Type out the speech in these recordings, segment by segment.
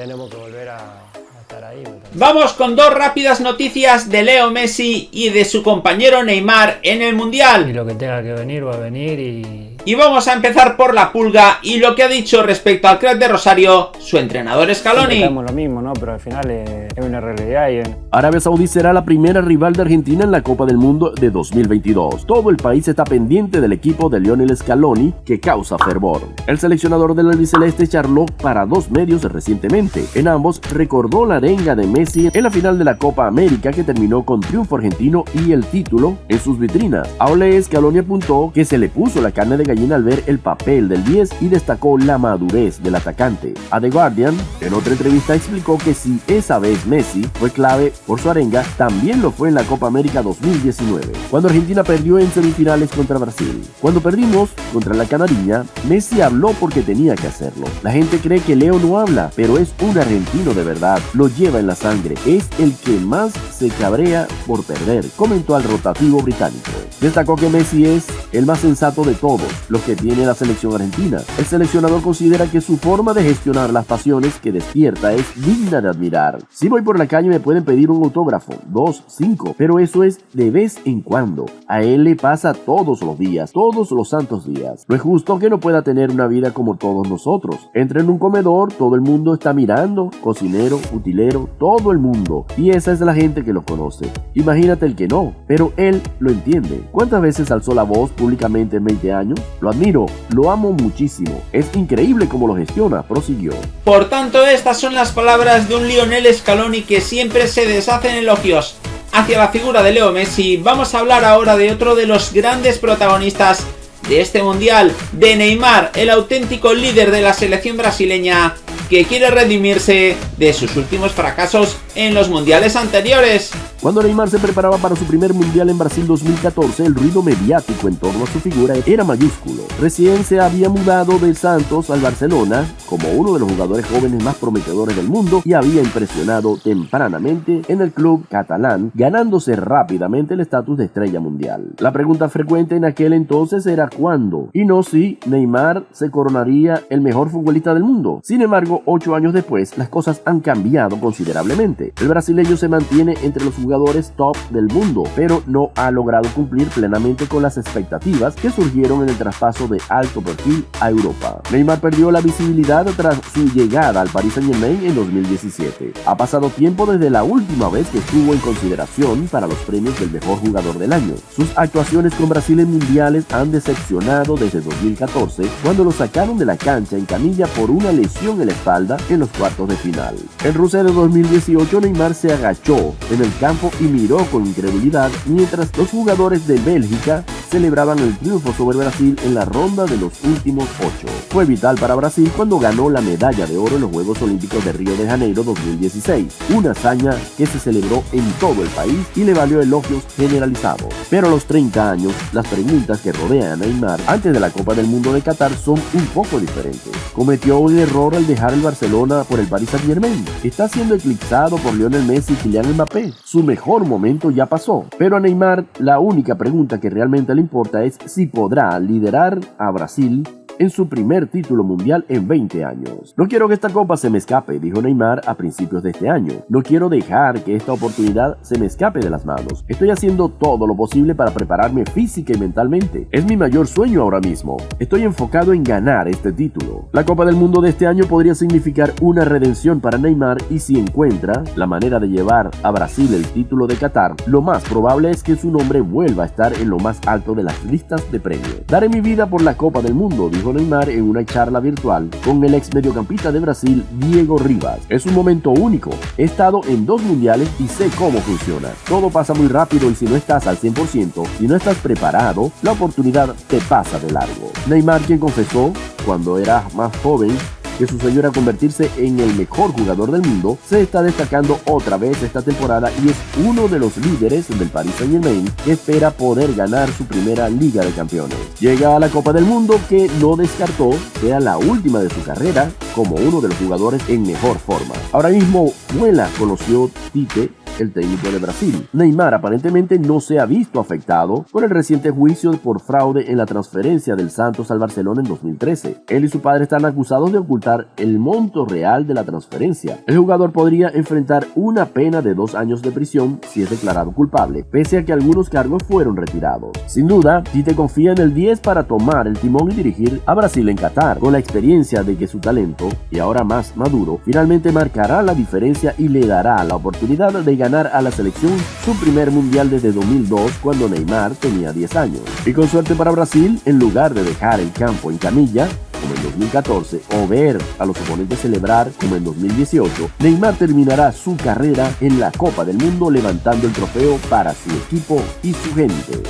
tenemos que volver a, estar ahí. Vamos con dos rápidas noticias de Leo Messi y de su compañero Neymar en el Mundial. Y lo que tenga que venir va a venir y y vamos a empezar por la pulga y lo que ha dicho respecto al crack de Rosario su entrenador Scaloni. lo mismo, ¿no? Pero al final es, una realidad. Y... Arabia Saudí será la primera rival de Argentina en la Copa del Mundo de 2022. Todo el país está pendiente del equipo de Lionel Scaloni que causa fervor. El seleccionador del albiceleste charló para dos medios recientemente. En ambos recordó la arenga de Messi en la final de la Copa América que terminó con triunfo argentino y el título en sus vitrinas. Aule Scaloni apuntó que se le puso la carne de gallina al ver el papel del 10 y destacó la madurez del atacante. A The Guardian, en otra entrevista explicó que si esa vez Messi fue clave por su arenga, también lo fue en la Copa América 2019, cuando Argentina perdió en semifinales contra Brasil. Cuando perdimos contra la Canariña, Messi habló porque tenía que hacerlo. La gente cree que Leo no habla, pero es un argentino de verdad, lo lleva en la sangre, es el que más se cabrea por perder, comentó al rotativo británico. Destacó que Messi es el más sensato de todos, los que tiene la selección argentina. El seleccionador considera que su forma de gestionar las pasiones que despierta es digna de admirar. Si voy por la calle me pueden pedir un autógrafo, dos, cinco, pero eso es de vez en cuando. A él le pasa todos los días, todos los santos días. No es justo que no pueda tener una vida como todos nosotros. Entra en un comedor, todo el mundo está mirando, cocinero, utilero, todo el mundo. Y esa es la gente que lo conoce. Imagínate el que no, pero él lo entiende. ¿Cuántas veces alzó la voz públicamente en 20 años? Lo admiro, lo amo muchísimo. Es increíble cómo lo gestiona, prosiguió. Por tanto, estas son las palabras de un Lionel Scaloni que siempre se deshace en elogios hacia la figura de Leo Messi. Vamos a hablar ahora de otro de los grandes protagonistas de este mundial, de Neymar, el auténtico líder de la selección brasileña que quiere redimirse de sus últimos fracasos en los mundiales anteriores. Cuando Neymar se preparaba para su primer mundial en Brasil 2014, el ruido mediático en torno a su figura era mayúsculo. Recién se había mudado de Santos al Barcelona como uno de los jugadores jóvenes más prometedores del mundo y había impresionado tempranamente en el club catalán, ganándose rápidamente el estatus de estrella mundial. La pregunta frecuente en aquel entonces era cuándo, y no si Neymar se coronaría el mejor futbolista del mundo. Sin embargo, ocho años después, las cosas han cambiado considerablemente. El brasileño se mantiene entre los jugadores top del mundo, pero no ha logrado cumplir plenamente con las expectativas que surgieron en el traspaso de alto perfil a Europa. Neymar perdió la visibilidad tras su llegada al Paris Saint Germain en 2017. Ha pasado tiempo desde la última vez que estuvo en consideración para los premios del mejor jugador del año. Sus actuaciones con Brasil en mundiales han decepcionado desde 2014, cuando lo sacaron de la cancha en camilla por una lesión en la espalda en los cuartos de final. En Rusia de 2018, Neymar se agachó en el campo y miró con incredulidad mientras los jugadores de Bélgica celebraban el triunfo sobre Brasil en la ronda de los últimos ocho. Fue vital para Brasil cuando ganó la medalla de oro en los Juegos Olímpicos de Río de Janeiro 2016, una hazaña que se celebró en todo el país y le valió elogios generalizados. Pero a los 30 años, las preguntas que rodean a Neymar antes de la Copa del Mundo de Qatar son un poco diferentes. ¿Cometió un error al dejar el Barcelona por el Paris Saint Germain? ¿Está siendo eclipsado por Lionel Messi y Kylian Mbappé? Su mejor momento ya pasó. Pero a Neymar la única pregunta que realmente le importa es si podrá liderar a Brasil en su primer título mundial en 20 años. No quiero que esta copa se me escape, dijo Neymar a principios de este año. No quiero dejar que esta oportunidad se me escape de las manos. Estoy haciendo todo lo posible para prepararme física y mentalmente. Es mi mayor sueño ahora mismo. Estoy enfocado en ganar este título. La Copa del Mundo de este año podría significar una redención para Neymar y si encuentra la manera de llevar a Brasil el título de Qatar, lo más probable es que su nombre vuelva a estar en lo más alto de las listas de premios. Daré mi vida por la Copa del Mundo, dijo Neymar en una charla virtual con el ex mediocampista de Brasil, Diego Rivas. Es un momento único. He estado en dos mundiales y sé cómo funciona. Todo pasa muy rápido y si no estás al 100%, si no estás preparado, la oportunidad te pasa de largo. Neymar, quien confesó cuando era más joven que su sueño era convertirse en el mejor jugador del mundo, se está destacando otra vez esta temporada y es uno de los líderes del Paris Saint Germain que espera poder ganar su primera Liga de Campeones. Llega a la Copa del Mundo que no descartó sea la última de su carrera como uno de los jugadores en mejor forma. Ahora mismo vuela, conoció Tite el técnico de Brasil. Neymar aparentemente no se ha visto afectado por el reciente juicio por fraude en la transferencia del Santos al Barcelona en 2013. Él y su padre están acusados de ocultar el monto real de la transferencia. El jugador podría enfrentar una pena de dos años de prisión si es declarado culpable, pese a que algunos cargos fueron retirados. Sin duda, Tite confía en el 10 para tomar el timón y dirigir a Brasil en Qatar, con la experiencia de que su talento, y ahora más maduro, finalmente marcará la diferencia y le dará la oportunidad de ganar a la selección su primer mundial desde 2002 cuando Neymar tenía 10 años. Y con suerte para Brasil, en lugar de dejar el campo en camilla, como en 2014 o ver a los oponentes celebrar como en 2018, Neymar terminará su carrera en la Copa del Mundo levantando el trofeo para su equipo y su gente.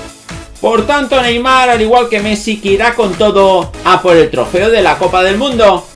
Por tanto, Neymar, al igual que Messi, que irá con todo a por el trofeo de la Copa del Mundo.